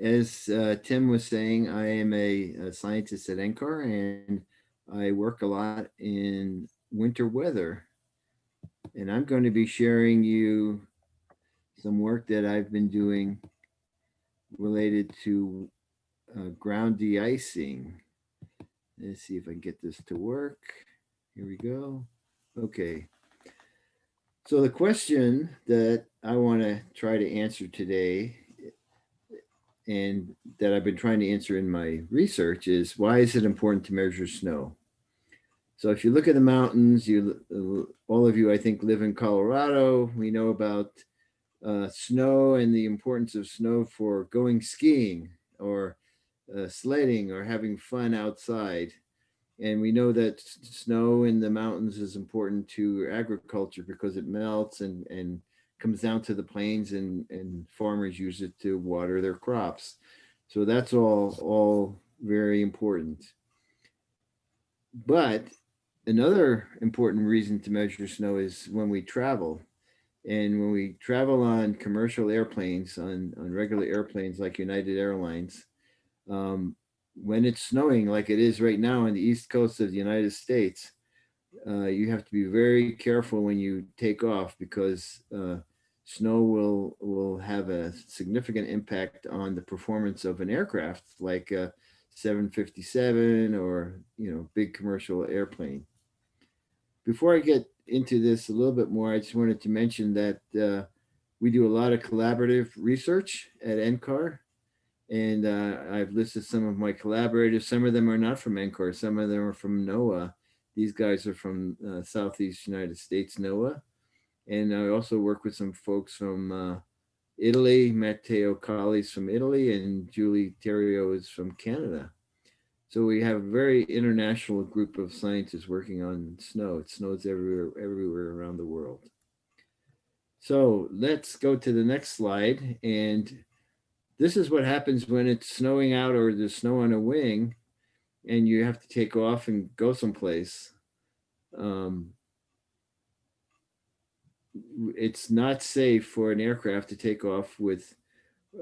as uh, Tim was saying, I am a, a scientist at NCAR and I work a lot in winter weather. And I'm going to be sharing you some work that I've been doing related to uh, ground de-icing. Let's see if I can get this to work. Here we go. Okay. So the question that I want to try to answer today and that I've been trying to answer in my research is why is it important to measure snow? So if you look at the mountains, you all of you I think live in Colorado. We know about uh, snow and the importance of snow for going skiing or uh, sledding or having fun outside. And we know that snow in the mountains is important to agriculture because it melts and, and comes down to the plains and, and farmers use it to water their crops. So that's all, all very important. But another important reason to measure snow is when we travel. And when we travel on commercial airplanes, on, on regular airplanes like United Airlines, um, when it's snowing like it is right now on the east coast of the United States, uh, you have to be very careful when you take off because uh, snow will will have a significant impact on the performance of an aircraft like a 757 or you know big commercial airplane. Before I get into this a little bit more, I just wanted to mention that uh, we do a lot of collaborative research at NCAR and uh, I've listed some of my collaborators. Some of them are not from NCAR. Some of them are from NOAA. These guys are from uh, Southeast United States, NOAA. And I also work with some folks from uh, Italy. Matteo Colli's from Italy and Julie Theriault is from Canada. So we have a very international group of scientists working on snow. It snows everywhere, everywhere around the world. So let's go to the next slide. And this is what happens when it's snowing out or there's snow on a wing and you have to take off and go someplace. Um, it's not safe for an aircraft to take off with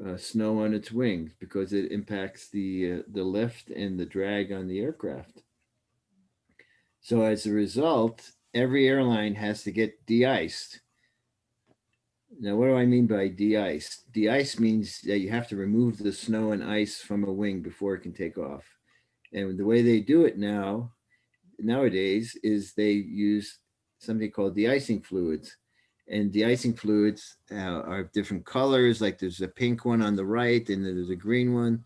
uh, snow on its wings because it impacts the uh, the lift and the drag on the aircraft. So as a result, every airline has to get de-iced now, what do I mean by de-ice? De-ice means that you have to remove the snow and ice from a wing before it can take off. And the way they do it now, nowadays, is they use something called de-icing fluids. And de-icing fluids uh, are different colors, like there's a pink one on the right and there's a green one.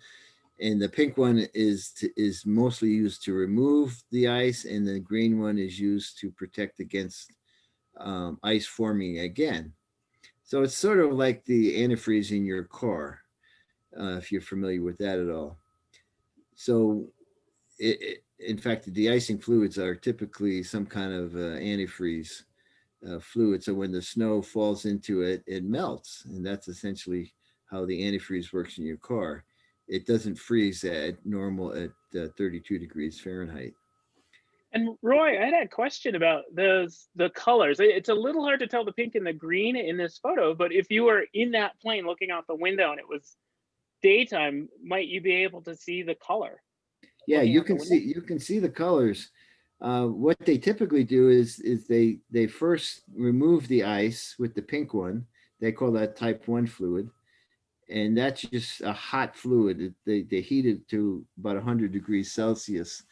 And the pink one is, to, is mostly used to remove the ice and the green one is used to protect against um, ice forming again. So it's sort of like the antifreeze in your car, uh, if you're familiar with that at all. So it, it, in fact, the de-icing fluids are typically some kind of uh, antifreeze uh, fluid. So when the snow falls into it, it melts. And that's essentially how the antifreeze works in your car. It doesn't freeze at normal at uh, 32 degrees Fahrenheit. And Roy, I had a question about those the colors. It's a little hard to tell the pink and the green in this photo, but if you were in that plane looking out the window and it was daytime, might you be able to see the color? Yeah, you can see you can see the colors. Uh, what they typically do is is they they first remove the ice with the pink one. They call that type one fluid, and that's just a hot fluid. They they heat it to about 100 degrees Celsius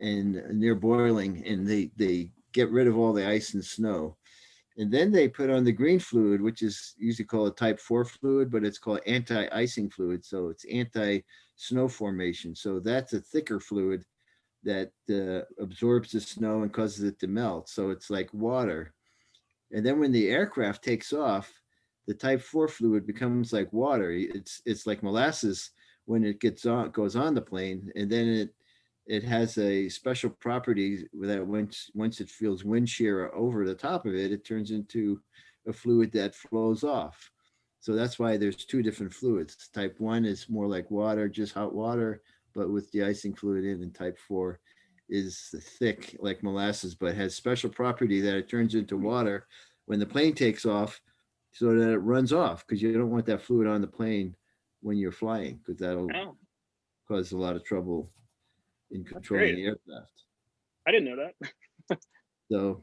and near boiling and they, they get rid of all the ice and snow. And then they put on the green fluid, which is usually called a type four fluid, but it's called anti-icing fluid. So it's anti-snow formation. So that's a thicker fluid that uh, absorbs the snow and causes it to melt. So it's like water. And then when the aircraft takes off, the type four fluid becomes like water. It's it's like molasses when it gets on goes on the plane, and then it it has a special property that once once it feels wind shear over the top of it, it turns into a fluid that flows off. So that's why there's two different fluids. Type one is more like water, just hot water, but with de-icing fluid in, and type four is thick like molasses, but has special property that it turns into water when the plane takes off so that it runs off because you don't want that fluid on the plane when you're flying, because that'll Oh, cause a lot of trouble in controlling the aircraft. I didn't know that. So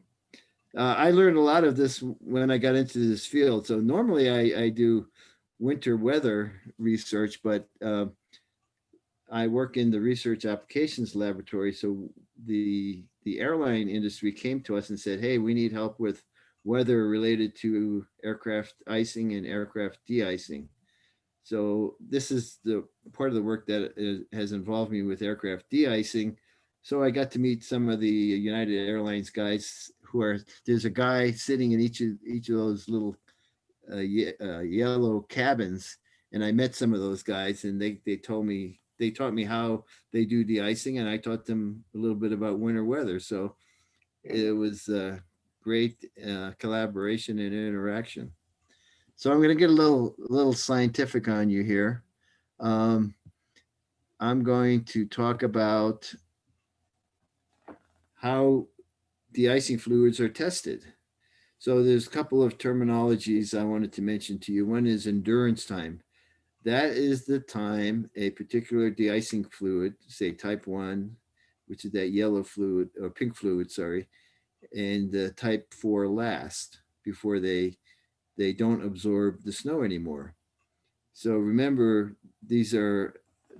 uh, I learned a lot of this when I got into this field. So normally I, I do winter weather research, but uh, I work in the research applications laboratory. So the the airline industry came to us and said, "Hey, we need help with weather related to aircraft icing and aircraft de-icing." So this is the part of the work that is, has involved me with aircraft de-icing. So I got to meet some of the United Airlines guys who are, there's a guy sitting in each of, each of those little uh, ye- uh, yellow cabins. And I met some of those guys and they, they told me, they taught me how they do de-icing and I taught them a little bit about winter weather. So it was a great uh, collaboration and interaction. So I'm going to get a little, little scientific on you here. Um, I'm going to talk about how de-icing fluids are tested. So there's a couple of terminologies I wanted to mention to you. One is endurance time. That is the time a particular de-icing fluid, say type one, which is that yellow fluid or pink fluid, sorry, and uh, type four last before they they don't absorb the snow anymore. So remember, these are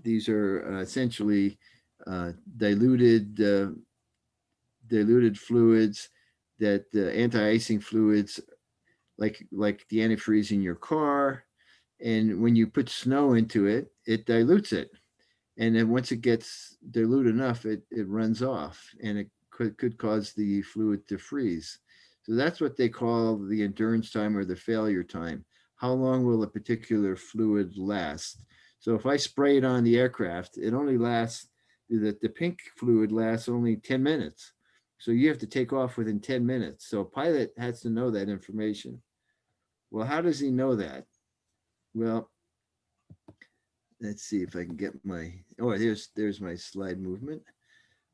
these are uh, essentially uh, diluted uh, diluted fluids that the anti-icing fluids like like the antifreeze in your car and when you put snow into it it dilutes it and then once it gets dilute enough it it runs off and it could could cause the fluid to freeze so that's what they call the endurance time or the failure time how long will a particular fluid last so if i spray it on the aircraft it only lasts the, the pink fluid lasts only 10 minutes so you have to take off within 10 minutes. So a pilot has to know that information. Well, how does he know that? Well, let's see if I can get my, oh, there's, there's my slide movement.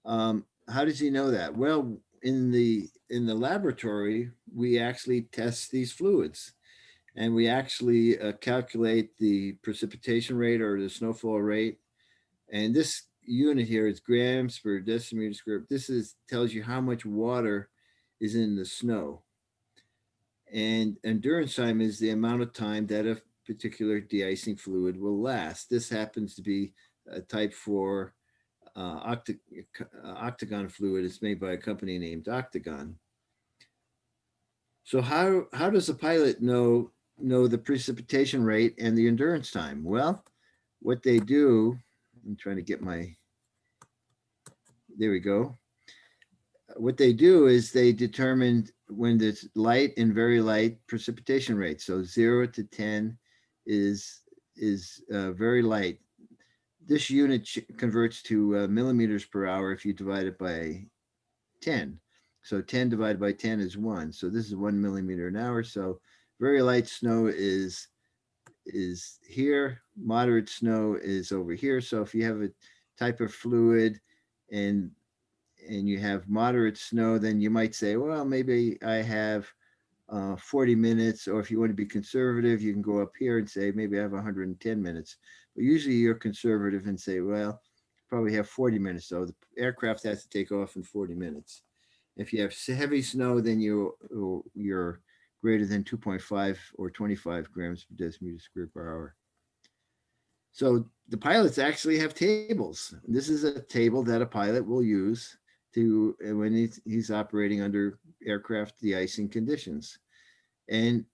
Um, how does he know that? Well, in the, in the laboratory, we actually test these fluids and we actually uh, calculate the precipitation rate or the snowfall rate. And this unit here is grams per decimeter square. This is tells you how much water is in the snow. And endurance time is the amount of time that a particular de-icing fluid will last. This happens to be a type 4 uh, uh, octagon fluid. It's made by a company named Octagon. So how, how does a pilot know, know the precipitation rate and the endurance time? Well, what they do, I'm trying to get my, there we go. What they do is they determine when there's light and very light precipitation rate. So zero to 10 is, is uh, very light. This unit converts to uh, millimeters per hour if you divide it by 10. So 10 divided by 10 is one. So this is one millimeter an hour. So very light snow is is here. Moderate snow is over here. So if you have a type of fluid and and you have moderate snow, then you might say, well, maybe I have uh, 40 minutes, or if you want to be conservative, you can go up here and say, maybe I have 110 minutes. But usually you're conservative and say, well, probably have 40 minutes. So the aircraft has to take off in 40 minutes. If you have heavy snow, then you, you're greater than 2.5 or 25 grams per decimeter square per hour. So the pilots actually have tables. This is a table that a pilot will use to when he's, he's operating under aircraft de-icing conditions. And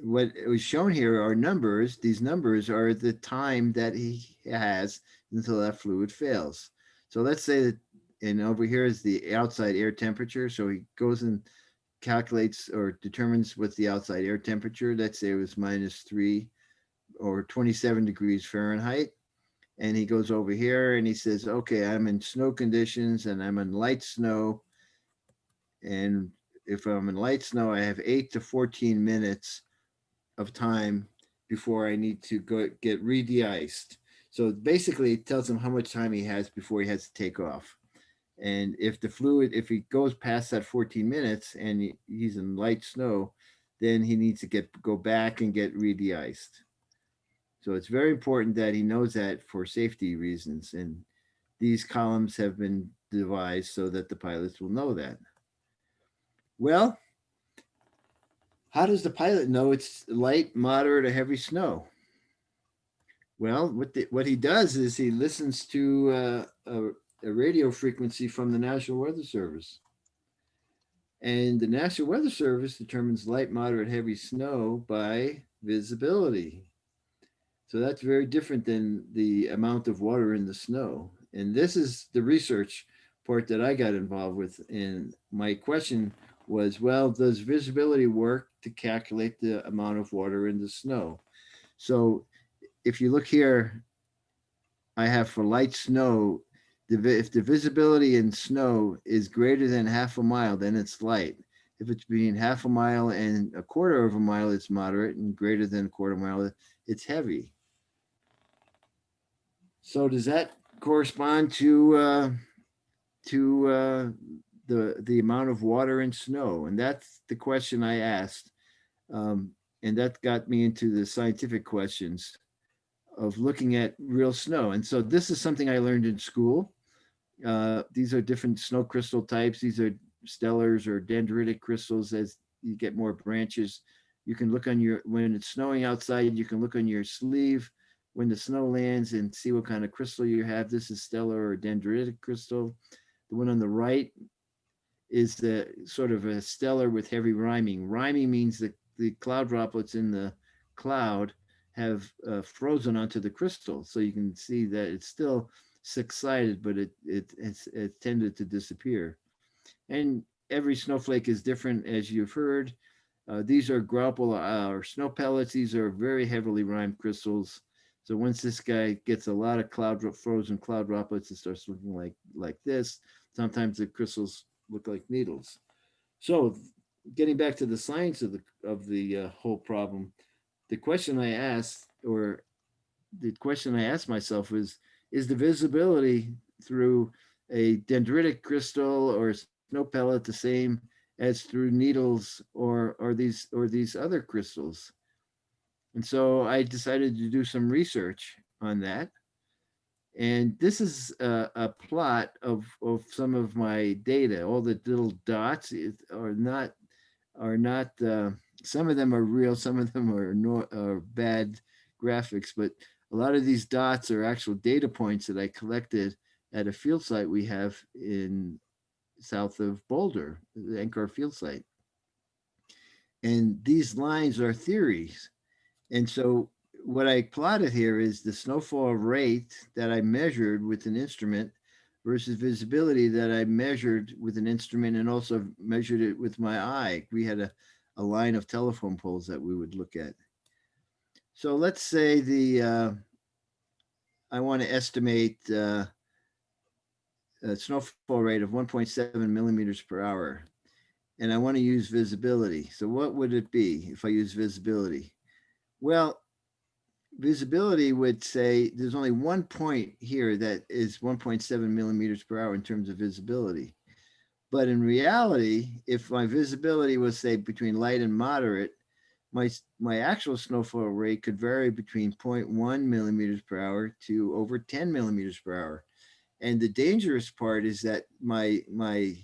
what was shown here are numbers. These numbers are the time that he has until that fluid fails. So let's say that, and over here is the outside air temperature. So he goes and calculates or determines what's the outside air temperature. Let's say it was minus three or 27 degrees Fahrenheit. And he goes over here and he says, okay, I'm in snow conditions and I'm in light snow. And if I'm in light snow, I have eight to 14 minutes of time before I need to go get re-de-iced. So basically it tells him how much time he has before he has to take off. And if the fluid, if he goes past that 14 minutes and he's in light snow, then he needs to get, go back and get re-de-iced. So it's very important that he knows that for safety reasons. And these columns have been devised so that the pilots will know that. Well, how does the pilot know it's light, moderate, or heavy snow? Well, what the, what he does is he listens to uh, a, a radio frequency from the National Weather Service. And the National Weather Service determines light, moderate, heavy snow by visibility. So that's very different than the amount of water in the snow. And this is the research part that I got involved with. And my question was, well, does visibility work to calculate the amount of water in the snow? So if you look here, I have for light snow, if the visibility in snow is greater than half a mile, then it's light. If it's between half a mile and a quarter of a mile, it's moderate, and greater than a quarter mile, it's heavy. So does that correspond to uh, to uh, the the amount of water and snow? And that's the question I asked, um, and that got me into the scientific questions of looking at real snow. And so this is something I learned in school. Uh, these are different snow crystal types. These are stellars or dendritic crystals as you get more branches. You can look on your, when it's snowing outside, you can look on your sleeve when the snow lands and see what kind of crystal you have. This is stellar or dendritic crystal. The one on the right is the sort of a stellar with heavy riming. Riming means that the cloud droplets in the cloud have uh, frozen onto the crystal. So you can see that it's still six-sided, but it, it, it's, it tended to disappear. And every snowflake is different, as you've heard. Uh, these are graupel uh, or snow pellets. These are very heavily rimed crystals. So once this guy gets a lot of cloud frozen cloud droplets, it starts looking like like this. Sometimes the crystals look like needles. So getting back to the science of the of the uh, whole problem, the question I asked, or the question I asked myself was, is the visibility through a dendritic crystal or snow pellet the same as through needles or or these or these other crystals? And so I decided to do some research on that. And this is a, a plot of, of some of my data. All the little dots are not, are not, uh, some of them are real, some of them are, no, are bad graphics, but a lot of these dots are actual data points that I collected at a field site we have in south of Boulder, the NCAR field site. And these lines are theories. And so what I plotted here is the snowfall rate that I measured with an instrument versus visibility that I measured with an instrument and also measured it with my eye. We had a, a line of telephone poles that we would look at. So let's say the, uh, I want to estimate uh, a snowfall rate of 1.7 millimeters per hour. And I want to use visibility. So what would it be if I use visibility? Well, visibility would say there's only one point here that is 1.7 millimeters per hour in terms of visibility. But in reality, if my visibility was say between light and moderate, my, my actual snowfall rate could vary between 0.1 millimeters per hour to over 10 millimeters per hour. And the dangerous part is that my, my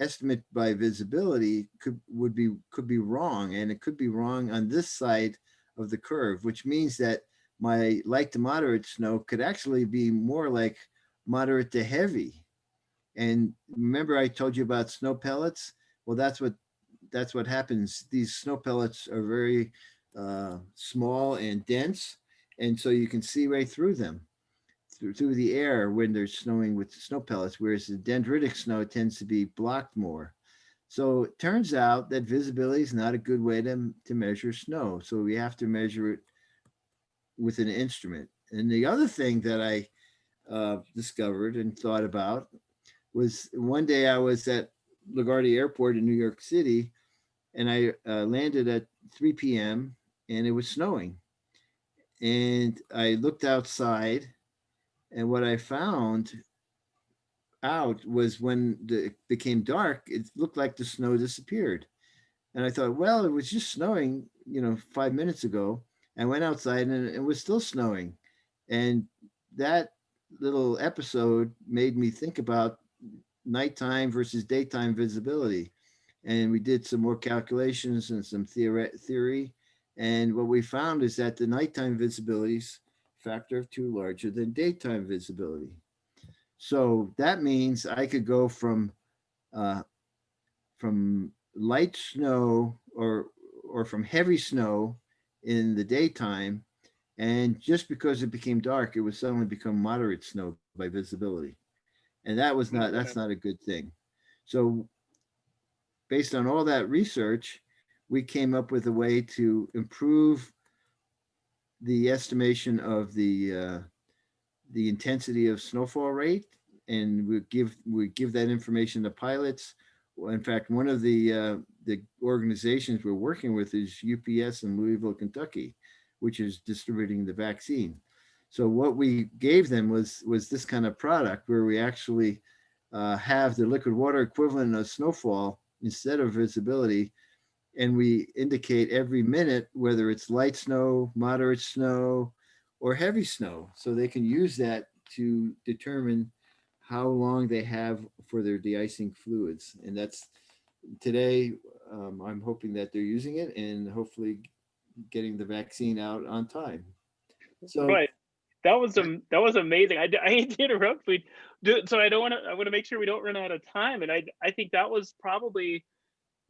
estimate by visibility could, would be, could be wrong. And it could be wrong on this side of the curve, which means that my light to moderate snow could actually be more like moderate to heavy. And remember I told you about snow pellets? Well, that's what that's what happens. These snow pellets are very uh, small and dense, and so you can see right through them through, through the air when they're snowing with snow pellets, whereas the dendritic snow tends to be blocked more. So it turns out that visibility is not a good way to, to measure snow. So we have to measure it with an instrument. And the other thing that I uh, discovered and thought about was one day I was at LaGuardia Airport in New York City and I uh, landed at 3 p.m. and it was snowing. And I looked outside and what I found out was when the, it became dark, it looked like the snow disappeared. And I thought, well, it was just snowing, you know, five minutes ago. I went outside and it was still snowing. And that little episode made me think about nighttime versus daytime visibility. And we did some more calculations and some theory. And what we found is that the nighttime visibility is factor of two larger than daytime visibility. So that means I could go from uh, from light snow or or from heavy snow in the daytime. And just because it became dark, it would suddenly become moderate snow by visibility. And that was not, that's not a good thing. So based on all that research, we came up with a way to improve the estimation of the uh, the intensity of snowfall rate and we give we give that information to pilots. In fact, one of the uh, the organizations we're working with is UPS in Louisville, Kentucky, which is distributing the vaccine. So what we gave them was was this kind of product where we actually uh, have the liquid water equivalent of snowfall instead of visibility. And we indicate every minute whether it's light snow, moderate snow, or heavy snow. So they can use that to determine how long they have for their de-icing fluids. And that's today, um, I'm hoping that they're using it and hopefully getting the vaccine out on time. So Right. That was um that was amazing. I, I hate to interrupt, we do so I don't want to I want to make sure we don't run out of time. And I I think that was probably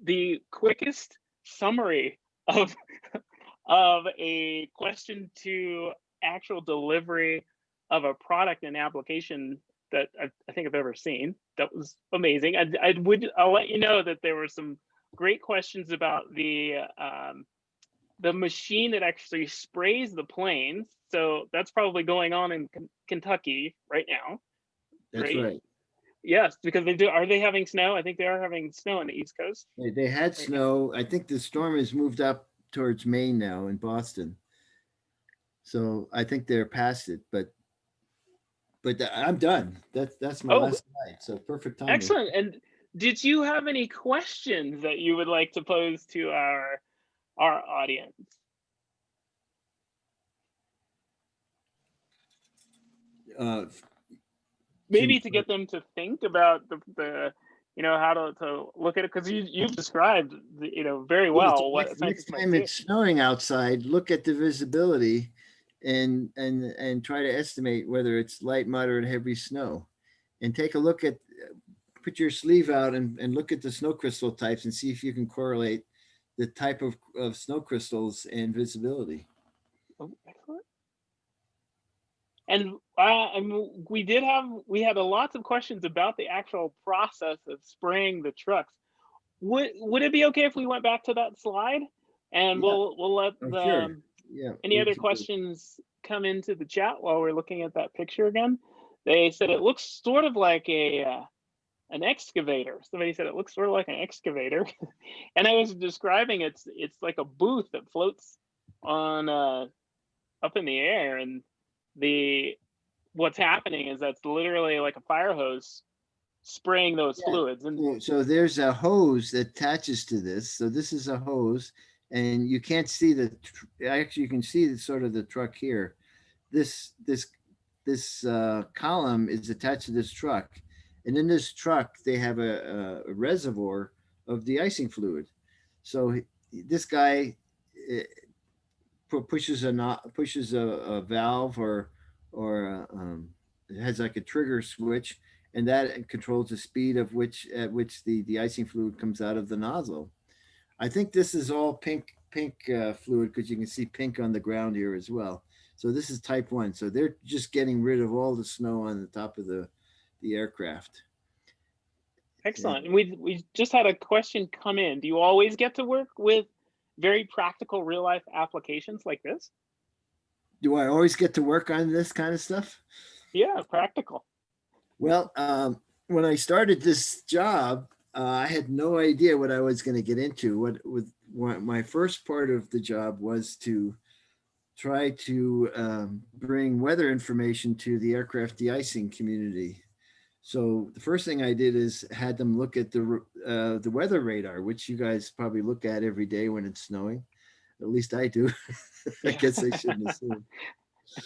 the quickest summary of of a question to actual delivery of a product and application that I, I think I've ever seen. That was amazing. I, I would I'll let you know that there were some great questions about the um, the machine that actually sprays the planes. So that's probably going on in Ken- Kentucky right now. that's Great. right. Yes, because they do. Are they having snow? I think they are having snow on the East Coast. They, they had snow. I think the storm has moved up towards Maine now in Boston. So I think they're past it, but but I'm done. That's that's my Oh. last slide. So perfect time. Excellent. And did you have any questions that you would like to pose to our our audience? Uh, Maybe to get them to think about the, the you know how to, to look at it because you you've described the, you know very Well, next, next time it's snowing outside, look at the visibility and and and try to estimate whether it's light, moderate, heavy snow. And take a look at put your sleeve out and, and look at the snow crystal types and see if you can correlate the type of, of snow crystals and visibility. Oh, excellent. And uh, and we did have we had a lots of questions about the actual process of spraying the trucks. Would would it be okay if we went back to that slide and Yeah. we'll we'll let Oh, the sure. um, Yeah. any other questions come into the chat while we're looking at that picture again? They said it looks sort of like a uh, an excavator. Somebody said it looks sort of like an excavator, and I was describing it's it's like a booth that floats on uh, up in the air, and the what's happening is that's literally like a fire hose spraying those Yeah. fluids, and So, there's a hose that attaches to this. So this is a hose and you can't see the, actually you can see the sort of the truck here. This, this, this uh, column is attached to this truck. And in this truck, they have a, a reservoir of de-icing fluid. So this guy eh, pushes a pushes a, a valve or, or a, um, it has like a trigger switch and that controls the speed of which at which the de-icing fluid comes out of the nozzle. I think this is all pink pink uh, fluid because you can see pink on the ground here as well. So this is type one. So they're just getting rid of all the snow on the top of the the aircraft. excellent. And we we just had a question come in. Do you always get to work with very practical real life applications like this? Do I always get to work on this kind of stuff? Yeah, practical. Well, um, when I started this job, uh, I had no idea what I was going to get into. What with what my first part of the job was to try to um, bring weather information to the aircraft de-icing community. So the first thing I did is had them look at the uh, the weather radar, which you guys probably look at every day when it's snowing. At least I do. I guess I shouldn't assume.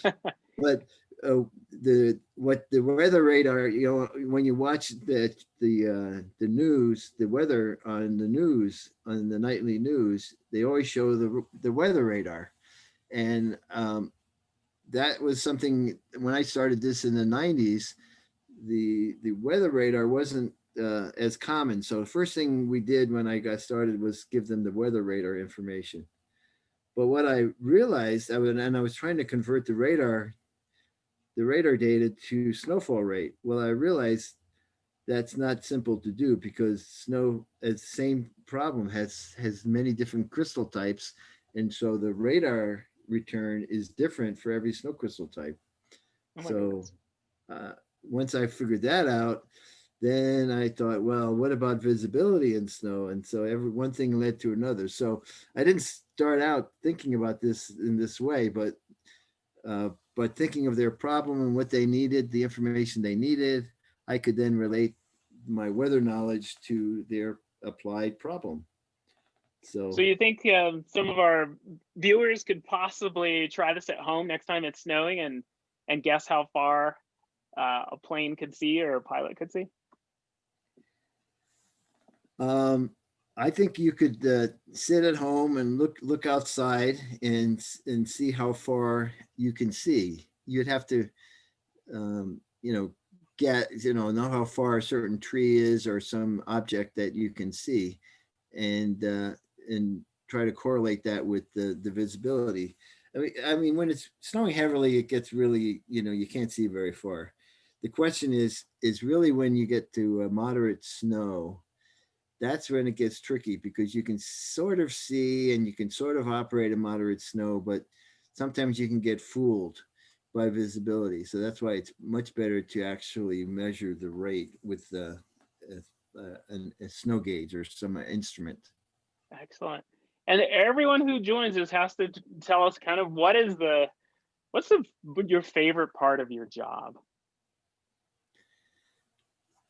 But uh, the, what the weather radar, you know, when you watch the, the, uh, the news, the weather on the news, on the nightly news, they always show the, the weather radar. And um, that was something, when I started this in the nineties, the, the weather radar wasn't uh, as common. So the first thing we did when I got started was give them the weather radar information. But what I realized, I would, and I was trying to convert the radar, the radar data to snowfall rate. Well, I realized that's not simple to do because snow, it's the same problem, has, has many different crystal types. And so the radar return is different for every snow crystal type. Oh So goodness. uh, once I figured that out, then I thought, well, what about visibility in snow? And so every one thing led to another. So I didn't start out thinking about this in this way, but uh, but thinking of their problem and what they needed, the information they needed, I could then relate my weather knowledge to their applied problem. So, So you think um, some of our viewers could possibly try this at home next time it's snowing and and guess how far uh, a plane could see or a pilot could see? Um, I think you could uh, sit at home and look look outside and and see how far you can see. You'd have to, um, you know, get you know know how far a certain tree is or some object that you can see, and uh, and try to correlate that with the the visibility. I mean, I mean, when it's snowing heavily, it gets really you know you can't see very far. The question is is really when you get to uh, moderate snow that's when it gets tricky because you can sort of see and you can sort of operate in moderate snow, but sometimes you can get fooled by visibility. So that's why it's much better to actually measure the rate with uh, a, a, a snow gauge or some instrument. Excellent. And everyone who joins us has to tell us kind of what is the what's the your favorite part of your job?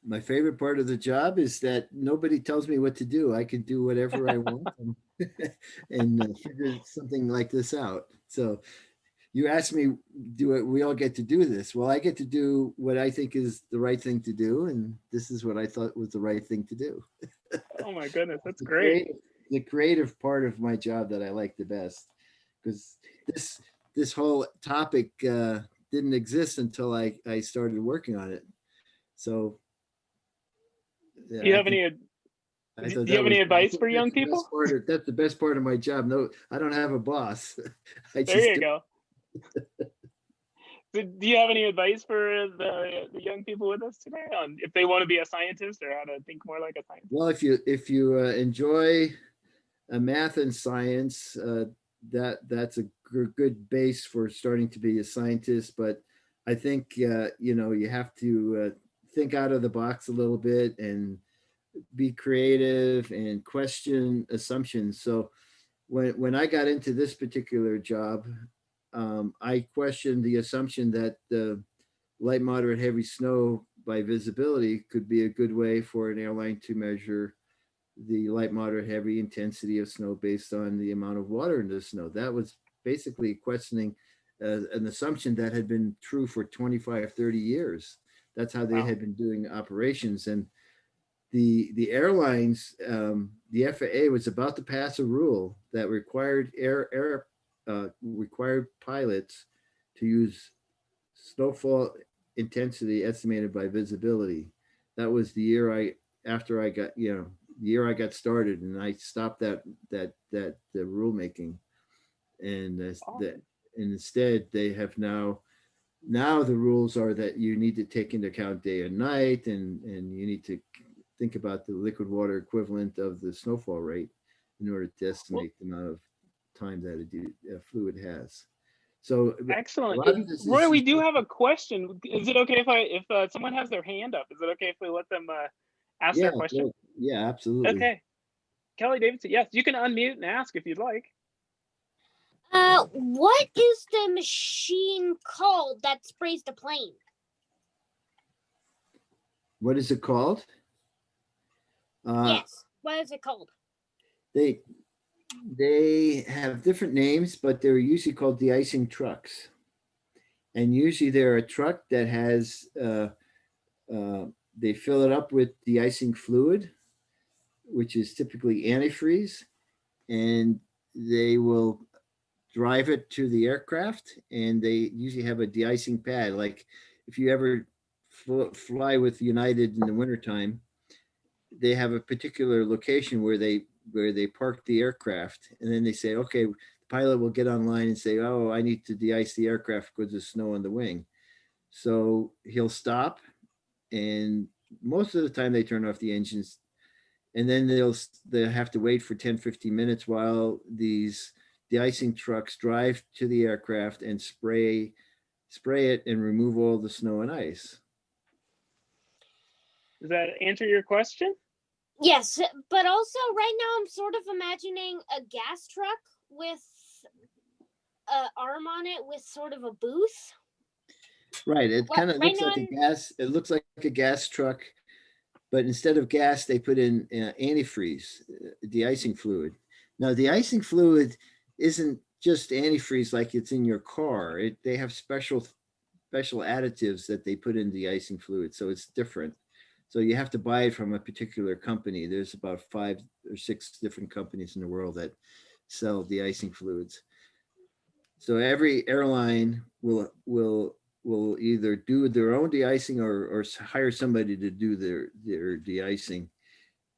My favorite part of the job is that nobody tells me what to do. I can do whatever I want and, and uh, figure something like this out. So you asked me, do it, we all get to do this? Well, I get to do what I think is the right thing to do. And this is what I thought was the right thing to do. Oh my goodness, that's the great. creative- The creative part of my job that I like the best, because this, this whole topic uh, didn't exist until I, I started working on it. So. Yeah, Do you have any do you have any advice for young people? of- That's the best part of my job. No, I don't have a boss. I just There you do- go. So do you have any advice for the, the young people with us today on if they want to be a scientist or how to think more like a scientist? Well, if you, if you uh, enjoy uh, math and science, uh, that, that's a good base for starting to be a scientist. But I think, uh, you know, you have to uh, think out of the box a little bit and be creative and question assumptions. So when, when I got into this particular job, um, I questioned the assumption that the light, moderate, heavy snow by visibility could be a good way for an airline to measure the light, moderate, heavy intensity of snow based on the amount of water in the snow. That was basically questioning uh, an assumption that had been true for 25, 30 years. That's how they Wow. had been doing operations. And the, the airlines, um, the FAA was about to pass a rule that required air, air, uh, required pilots to use snowfall intensity estimated by visibility. That was the year I, after I got, you know, the year I got started and I stopped that, that, that, the rulemaking. And that's that, and instead they have now, now the rules are that you need to take into account day and night and, and you need to think about the liquid water equivalent of the snowfall rate in order to estimate the amount of time that a a fluid has. So Excellent. lot of this Roy, is- we do have a question. Is it okay if I if uh, someone has their hand up? Is it okay if we let them uh, ask yeah, their question? well, yeah, absolutely. Okay. Kelly Davidson, yes, you can unmute and ask if you'd like. Uh, what is the machine called that sprays the plane? What is it called? Uh, yes. What is it called? they, they have different names, but they're usually called de-icing trucks. And usually they're a truck that has, uh, uh, they fill it up with de-icing fluid, which is typically antifreeze. And they will drive it to the aircraft and they usually have a de-icing pad. Like if you ever fl- fly with United in the wintertime, they have a particular location where they where they park the aircraft and then they say, okay, the pilot will get online and say, oh, I need to de-ice the aircraft because there's snow on the wing. So he'll stop and most of the time they turn off the engines and then they'll they'll have to wait for 10, 15 minutes while these de-icing trucks drive to the aircraft and spray spray it and remove all the snow and ice. Does that answer your question? Yes, but also right now I'm sort of imagining a gas truck with a arm on it with sort of a booth. Right, it kind of right looks like a I'm- gas, it looks like a gas truck, but instead of gas, they put in uh, antifreeze, uh, de-icing fluid. Now, the icing fluid isn't just antifreeze like it's in your car. It, they have special, special additives that they put in the icing fluid, so it's different. So you have to buy it from a particular company. There's about five or six different companies in the world that sell de-icing fluids. So every airline will, will, will either do their own de-icing or, or hire somebody to do their, their de-icing.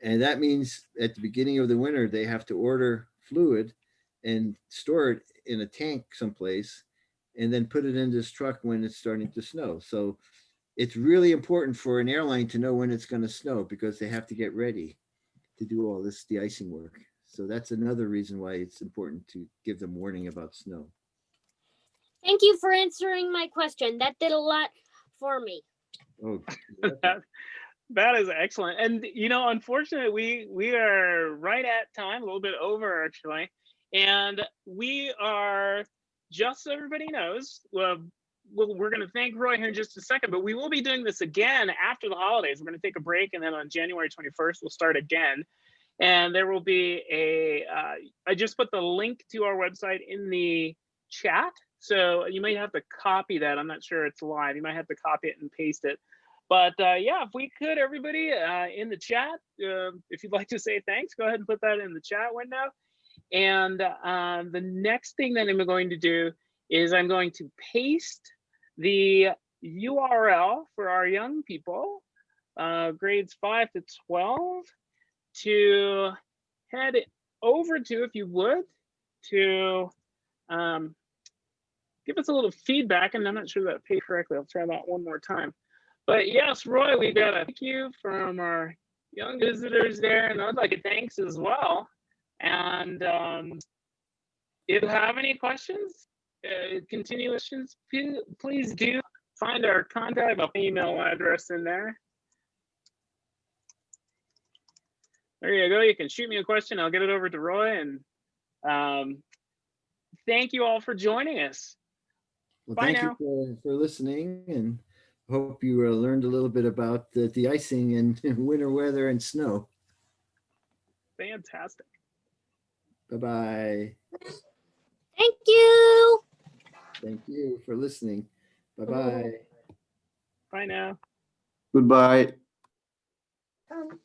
And that means at the beginning of the winter, they have to order fluid and store it in a tank someplace and then put it in this truck when it's starting to snow. So it's really important for an airline to know when it's going to snow because they have to get ready to do all this de-icing work. So that's another reason why it's important to give them warning about snow. Thank you for answering my question. That did a lot for me. Oh, that, that is excellent. And you know, unfortunately, we we are right at time, a little bit over actually, and we are just so everybody knows. Well, we're going to thank Roy here in just a second, but we will be doing this again after the holidays. We're going to take a break, and then on January 21st, we'll start again. And there will be a. Uh, I just put the link to our website in the chat. So you might have to copy that. I'm not sure it's live. You might have to copy it and paste it. But uh, yeah, if we could, everybody uh, in the chat, uh, if you'd like to say thanks, go ahead and put that in the chat window. And uh, the next thing that I'm going to do is I'm going to paste the URL for our young people, uh, grades 5 to 12, to head over to, if you would, to um, give us a little feedback. And I'm not sure that paid correctly. I'll try that one more time. But yes, Roy, we got a thank you from our young visitors there, and I'd like a thanks as well. And um, if you have any questions, uh, continuations, please, do find our contact email address in there. There you go. You can shoot me a question. I'll get it over to Roy. And um, thank you all for joining us. Well, Bye thank now. you for, for listening and hope you uh, learned a little bit about the, the icing and winter weather and snow. Fantastic. Bye-bye. Thank you. Thank you for listening. Bye-bye. Bye now. Goodbye. Um.